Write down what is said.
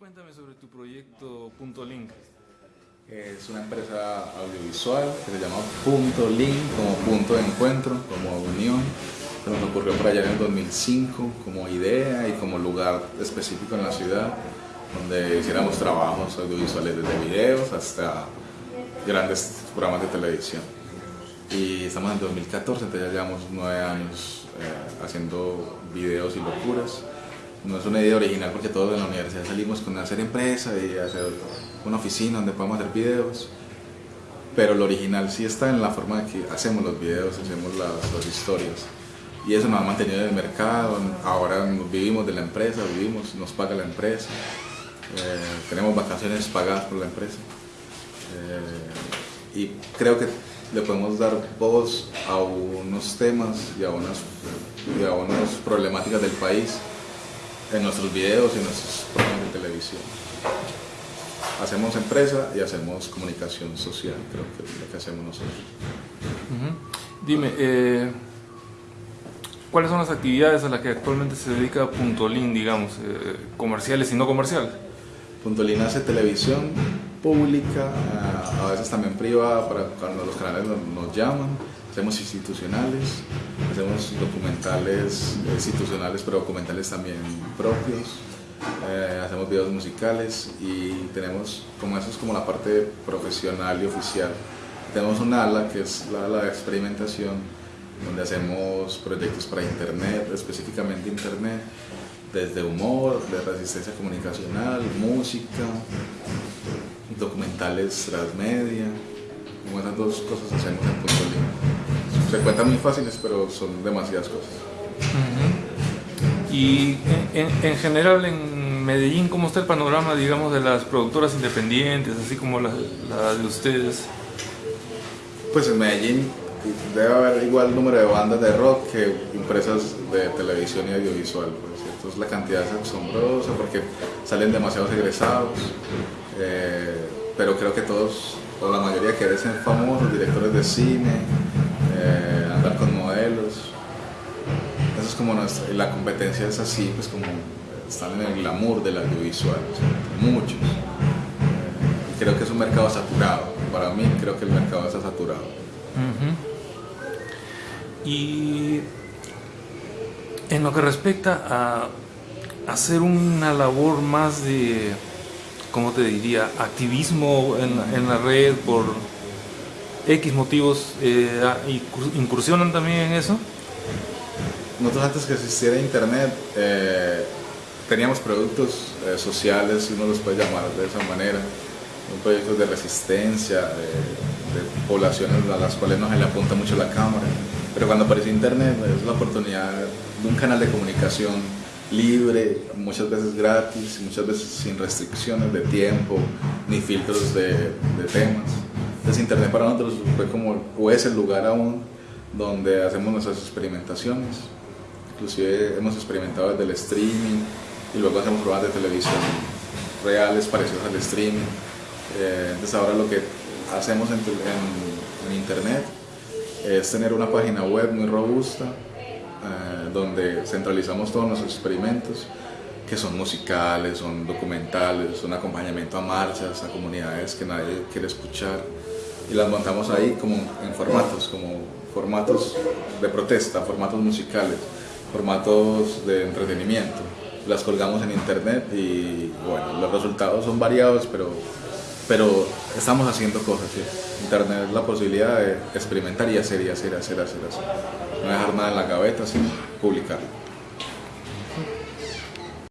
Cuéntame sobre tu proyecto Punto Link. Es una empresa audiovisual que se llama Punto Link, como punto de encuentro, como unión. Nos ocurrió por allá en el 2005 como idea y como lugar específico en la ciudad, donde hiciéramos trabajos audiovisuales desde videos hasta grandes programas de televisión. Y estamos en 2014, entonces ya llevamos nueve años eh, haciendo videos y locuras no es una idea original porque todos en la universidad salimos con hacer empresa y hacer una oficina donde podamos hacer videos, pero lo original sí está en la forma de que hacemos los videos, hacemos las, historias. Y eso nos ha mantenido en el mercado, ahora vivimos de la empresa, vivimos, nos paga la empresa, eh, tenemos vacaciones pagadas por la empresa. Eh, y creo que le podemos dar voz a unos temas y a unas, y a unas problemáticas del país en nuestros videos y en nuestros programas de televisión. Hacemos empresa y hacemos comunicación social, creo que es lo que hacemos nosotros. Dime, eh, ¿cuáles son las actividades a las que actualmente se dedica Puntolín, digamos, eh, comerciales y no comerciales? Puntolín hace televisión pública, a veces también privada, para cuando los canales nos llaman hacemos institucionales, hacemos documentales institucionales, pero documentales también propios, eh, hacemos videos musicales y tenemos, como eso es como la parte profesional y oficial, tenemos una ala que es la ala de experimentación, donde hacemos proyectos para internet, específicamente internet, desde humor, de resistencia comunicacional, música, documentales transmedia, como esas dos cosas hacemos en Punto se cuentan muy fáciles, pero son demasiadas cosas. Y en, general en Medellín, ¿cómo está el panorama, digamos, de las productoras independientes, así como la, de ustedes? Pues en Medellín debe haber igual número de bandas de rock que empresas de televisión y audiovisual. Pues, Entonces la cantidad es asombrosa porque salen demasiados egresados, eh, pero creo que todos, o la mayoría quieren ser famosos, directores de cine, Eso es como la competencia es así, pues como están en el glamour del audiovisual, muchos. Creo que es un mercado saturado, para mí creo que el mercado está saturado. Y en lo que respecta a hacer una labor más de, ¿cómo te diría?, activismo en la red por X motivos eh, ah, incursionan también en eso? Nosotros antes que existiera internet eh, teníamos productos eh, sociales, si uno los puede llamar de esa manera, un proyecto de resistencia, de, poblaciones a las cuales no se le apunta mucho la cámara. Pero cuando apareció internet es la oportunidad de un canal de comunicación libre, muchas veces gratis, muchas veces sin restricciones de tiempo ni filtros de, de temas. Internet para nosotros fue como, es el lugar aún donde hacemos nuestras experimentaciones. Inclusive hemos experimentado desde el streaming y luego hacemos programas de televisión reales parecidos al streaming. Eh, entonces ahora lo que hacemos en, en, Internet es tener una página web muy robusta eh, donde centralizamos todos nuestros experimentos que son musicales, son documentales, son acompañamiento a marchas, a comunidades que nadie quiere escuchar y las montamos ahí como en formatos, como formatos de protesta, formatos musicales, formatos de entretenimiento. Las colgamos en internet y bueno, los resultados son variados, pero, pero estamos haciendo cosas. Internet es la posibilidad de experimentar y hacer y hacer, hacer, hacer, hacer. No dejar nada en la gaveta, sino publicarlo.